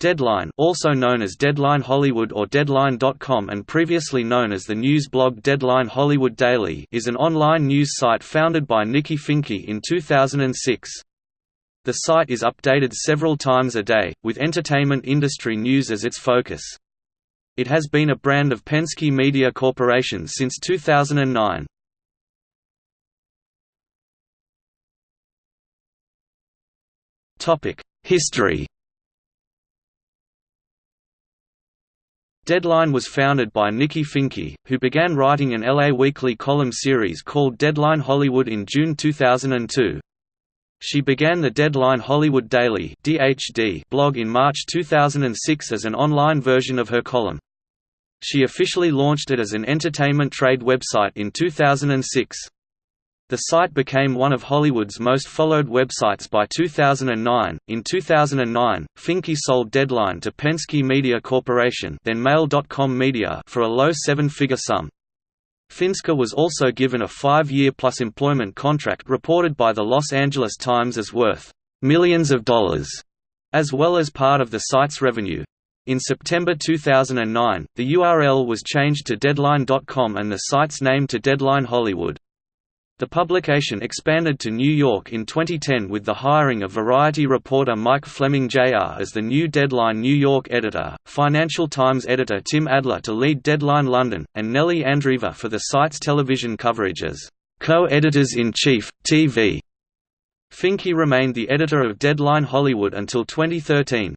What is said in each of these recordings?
Deadline also known as Deadline Hollywood or Deadline.com and previously known as the news blog Deadline Hollywood Daily is an online news site founded by Nikki Finke in 2006. The site is updated several times a day, with entertainment industry news as its focus. It has been a brand of Penske Media Corporation since 2009. History Deadline was founded by Nikki Finke, who began writing an LA Weekly column series called Deadline Hollywood in June 2002. She began the Deadline Hollywood Daily (DHD) blog in March 2006 as an online version of her column. She officially launched it as an entertainment trade website in 2006. The site became one of Hollywood's most followed websites by 2009. In 2009, Finke sold Deadline to Penske Media Corporation, then Mail.com Media, for a low seven-figure sum. Finke was also given a five-year plus employment contract reported by the Los Angeles Times as worth millions of dollars, as well as part of the site's revenue. In September 2009, the URL was changed to Deadline.com and the site's name to Deadline Hollywood. The publication expanded to New York in 2010 with the hiring of Variety reporter Mike Fleming Jr. as the new Deadline New York editor, Financial Times editor Tim Adler to lead Deadline London, and Nellie Andreeva for the site's television coverage as co-editors-in-chief, TV. Finke remained the editor of Deadline Hollywood until 2013.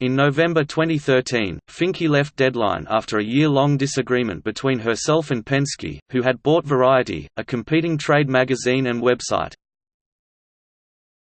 In November 2013, Finke left Deadline after a year-long disagreement between herself and Penske, who had bought Variety, a competing trade magazine and website.